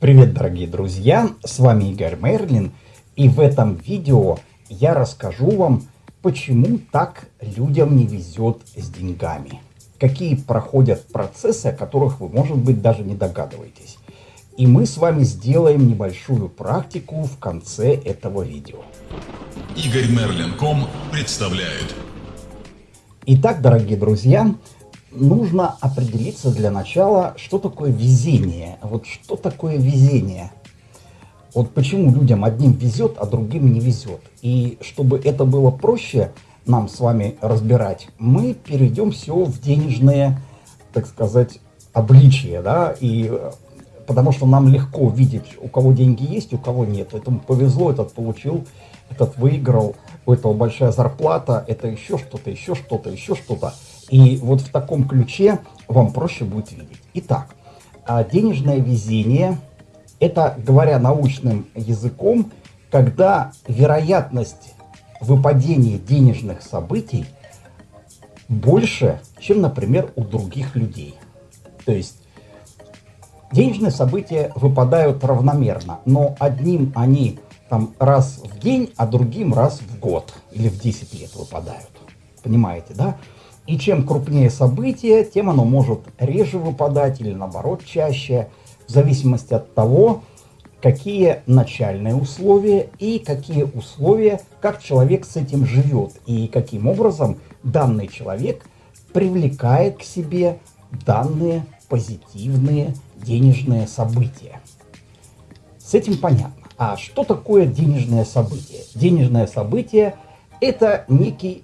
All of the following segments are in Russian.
Привет, дорогие друзья! С вами Игорь Мерлин. И в этом видео я расскажу вам, почему так людям не везет с деньгами. Какие проходят процессы, о которых вы, может быть, даже не догадываетесь. И мы с вами сделаем небольшую практику в конце этого видео. Игорь Мерлин.ком представляет. Итак, дорогие друзья, нужно определиться для начала, что такое везение. Вот что такое везение? Вот почему людям одним везет, а другим не везет. И чтобы это было проще нам с вами разбирать, мы перейдем все в денежные, так сказать, обличия, да, и потому что нам легко видеть, у кого деньги есть, у кого нет. Этому повезло, этот получил, этот выиграл, у этого большая зарплата, это еще что-то, еще что-то, еще что-то. И вот в таком ключе вам проще будет видеть. Итак, а денежное везение – это, говоря научным языком, когда вероятность выпадения денежных событий больше, чем, например, у других людей. То есть денежные события выпадают равномерно, но одним они там раз в день, а другим раз в год или в 10 лет выпадают. Понимаете, да? И чем крупнее событие, тем оно может реже выпадать или наоборот чаще, в зависимости от того, какие начальные условия и какие условия, как человек с этим живет и каким образом данный человек привлекает к себе данные позитивные денежные события. С этим понятно. А что такое денежное событие? Денежное событие – это некий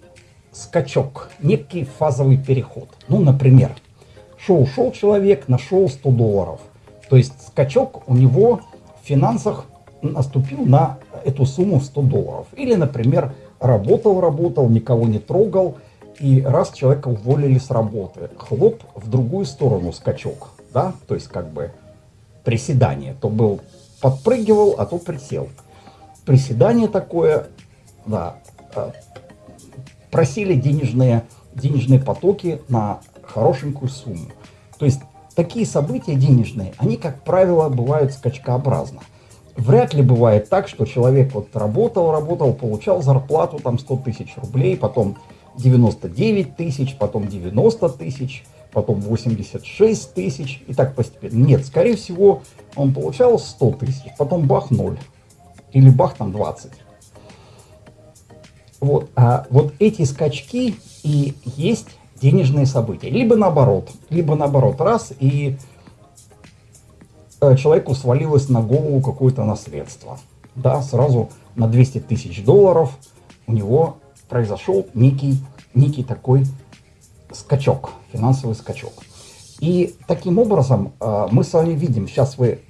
скачок, некий фазовый переход. Ну, например, шел-шел человек, нашел 100 долларов. То есть скачок у него в финансах наступил на эту сумму в 100 долларов. Или, например, работал-работал, никого не трогал, и раз человека уволили с работы, хлоп, в другую сторону скачок, да, то есть как бы приседание, то был подпрыгивал, а то присел. Приседание такое, да, а, просили денежные, денежные потоки на хорошенькую сумму. То есть такие события денежные, они, как правило, бывают скачкообразно. Вряд ли бывает так, что человек вот работал, работал, получал зарплату там 100 тысяч рублей, потом 99 тысяч, потом 90 тысяч, потом 86 тысяч и так постепенно. Нет, скорее всего, он получал 100 тысяч, потом бах 0 или бах там 20. Вот, а вот эти скачки и есть денежные события. Либо наоборот, либо наоборот, раз, и э, человеку свалилось на голову какое-то наследство. Да, сразу на 200 тысяч долларов у него произошел некий, некий такой скачок, финансовый скачок. И таким образом э, мы с вами видим, сейчас вы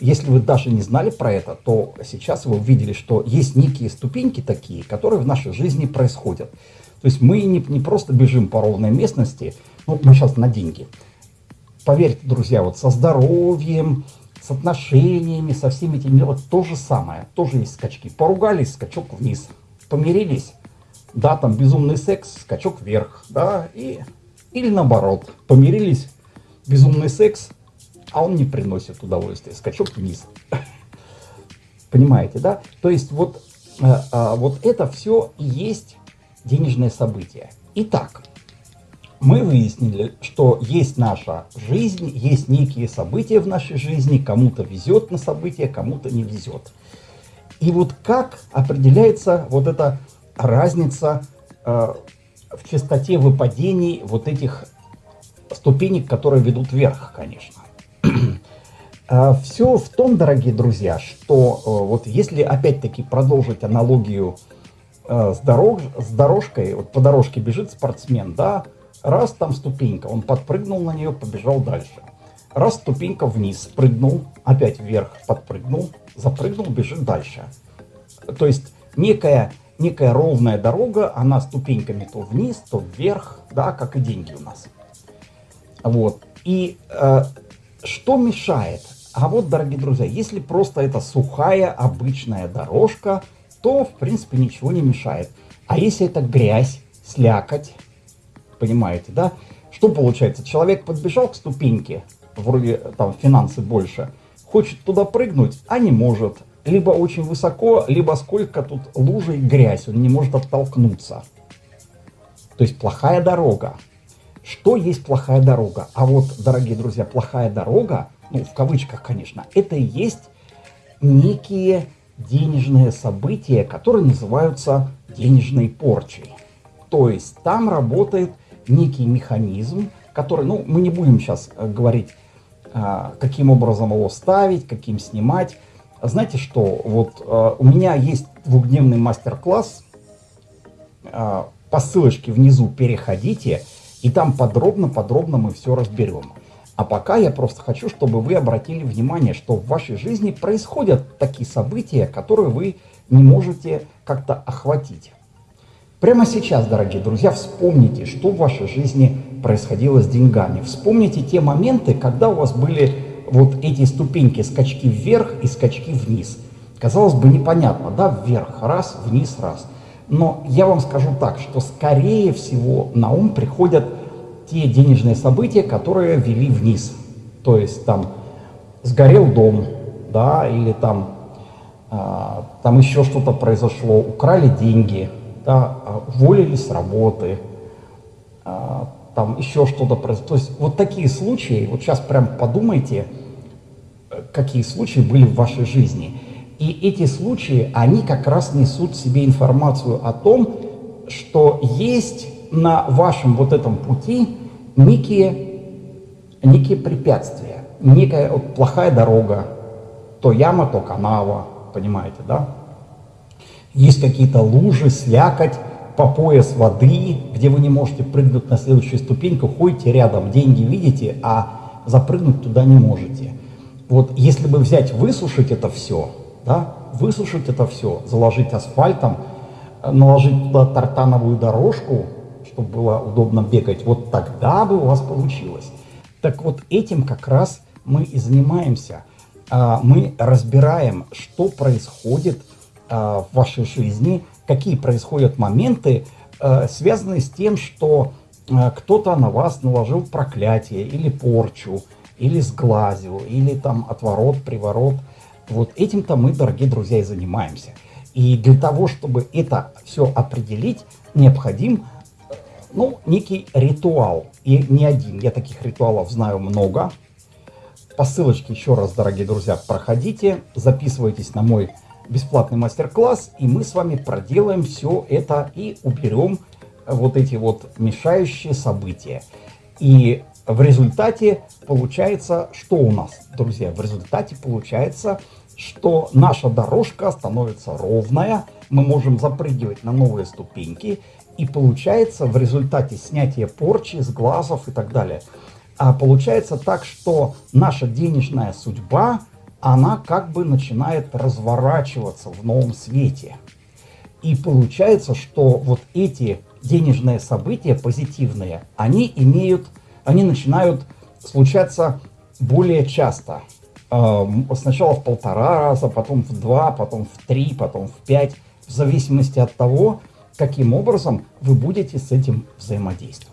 если вы даже не знали про это, то сейчас вы увидели, что есть некие ступеньки такие, которые в нашей жизни происходят. То есть мы не, не просто бежим по ровной местности, ну, мы сейчас на деньги. Поверьте, друзья, вот со здоровьем, с отношениями, со всеми этими делами то же самое, тоже есть скачки. Поругались, скачок вниз. Помирились, да, там безумный секс, скачок вверх, да, и, или наоборот, помирились, безумный секс, а он не приносит удовольствия. Скачок вниз. Понимаете, да? То есть вот, э, э, вот это все и есть денежное событие. Итак, мы выяснили, что есть наша жизнь, есть некие события в нашей жизни, кому-то везет на события, кому-то не везет. И вот как определяется вот эта разница э, в частоте выпадений вот этих ступенек, которые ведут вверх, конечно. А, Все в том, дорогие друзья, что э, вот если опять-таки продолжить аналогию э, с, дорож, с дорожкой, вот по дорожке бежит спортсмен, да, раз там ступенька, он подпрыгнул на нее, побежал дальше. Раз ступенька вниз, прыгнул, опять вверх, подпрыгнул, запрыгнул, бежит дальше. То есть некая, некая ровная дорога, она ступеньками то вниз, то вверх, да, как и деньги у нас. Вот. И э, что мешает? А вот, дорогие друзья, если просто это сухая обычная дорожка, то, в принципе, ничего не мешает. А если это грязь, слякоть, понимаете, да? Что получается? Человек подбежал к ступеньке, вроде там финансы больше, хочет туда прыгнуть, а не может. Либо очень высоко, либо сколько тут лужи и грязь, он не может оттолкнуться. То есть плохая дорога. Что есть плохая дорога? А вот, дорогие друзья, плохая дорога, ну, в кавычках, конечно, это и есть некие денежные события, которые называются денежной порчей. То есть там работает некий механизм, который, ну, мы не будем сейчас э, говорить, а, каким образом его ставить, каким снимать. Знаете что, вот э, у меня есть двухдневный мастер-класс, а, по ссылочке внизу переходите, и там подробно-подробно мы все разберем. А пока я просто хочу, чтобы вы обратили внимание, что в вашей жизни происходят такие события, которые вы не можете как-то охватить. Прямо сейчас, дорогие друзья, вспомните, что в вашей жизни происходило с деньгами. Вспомните те моменты, когда у вас были вот эти ступеньки, скачки вверх и скачки вниз. Казалось бы, непонятно, да, вверх, раз, вниз, раз. Но я вам скажу так, что скорее всего на ум приходят те денежные события, которые вели вниз. То есть там сгорел дом, да, или там, а, там еще что-то произошло, украли деньги, да, а, уволились с работы, а, там еще что-то произошло. То есть вот такие случаи, вот сейчас прям подумайте, какие случаи были в вашей жизни. И эти случаи, они как раз несут себе информацию о том, что есть на вашем вот этом пути некие, некие препятствия, некая вот, плохая дорога, то яма, то канава, понимаете, да? Есть какие-то лужи, слякоть, по пояс воды, где вы не можете прыгнуть на следующую ступеньку, ходите рядом, деньги видите, а запрыгнуть туда не можете. Вот если бы взять, высушить это все, да, высушить это все, заложить асфальтом, наложить туда тартановую дорожку, чтобы было удобно бегать, вот тогда бы у вас получилось. Так вот этим как раз мы и занимаемся. А, мы разбираем, что происходит а, в вашей жизни, какие происходят моменты, а, связанные с тем, что кто-то на вас наложил проклятие или порчу, или сглазил, или там отворот, приворот. Вот этим-то мы, дорогие друзья, и занимаемся. И для того, чтобы это все определить, необходим ну, некий ритуал. И не один. Я таких ритуалов знаю много. По ссылочке еще раз, дорогие друзья, проходите, записывайтесь на мой бесплатный мастер-класс, и мы с вами проделаем все это и уберем вот эти вот мешающие события. И в результате получается, что у нас, друзья? В результате получается, что наша дорожка становится ровная, мы можем запрыгивать на новые ступеньки, и получается в результате снятия порчи с глазов и так далее. А получается так, что наша денежная судьба, она как бы начинает разворачиваться в новом свете. И получается, что вот эти денежные события позитивные, они имеют, они начинают случаться более часто. Сначала в полтора раза, потом в два, потом в три, потом в пять, в зависимости от того, каким образом вы будете с этим взаимодействовать.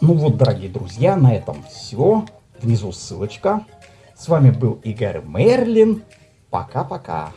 Ну вот, дорогие друзья, на этом все. Внизу ссылочка. С вами был Игорь Мерлин. Пока-пока.